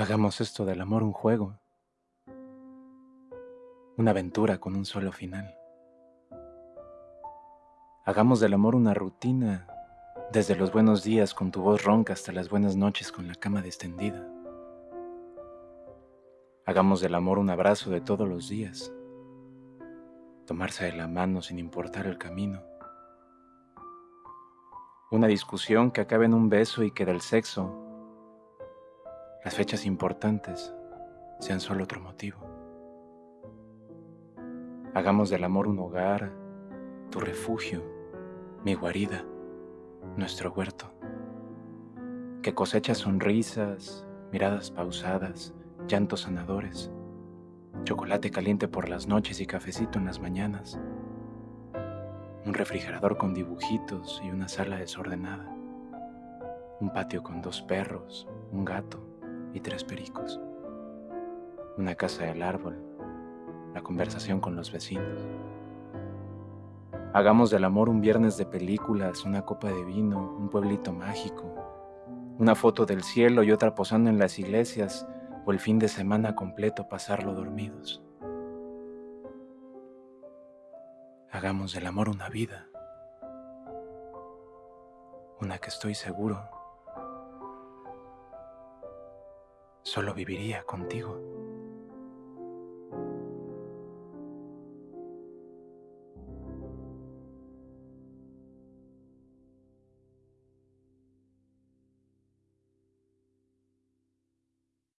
Hagamos esto del amor un juego, una aventura con un solo final. Hagamos del amor una rutina, desde los buenos días con tu voz ronca hasta las buenas noches con la cama destendida. Hagamos del amor un abrazo de todos los días, tomarse de la mano sin importar el camino. Una discusión que acabe en un beso y que del sexo, las fechas importantes sean solo otro motivo. Hagamos del amor un hogar, tu refugio, mi guarida, nuestro huerto, que cosecha sonrisas, miradas pausadas, llantos sanadores, chocolate caliente por las noches y cafecito en las mañanas, un refrigerador con dibujitos y una sala desordenada, un patio con dos perros, un gato y tres pericos, una casa del árbol, la conversación con los vecinos. Hagamos del amor un viernes de películas, una copa de vino, un pueblito mágico, una foto del cielo y otra posando en las iglesias o el fin de semana completo pasarlo dormidos. Hagamos del amor una vida, una que estoy seguro solo viviría contigo.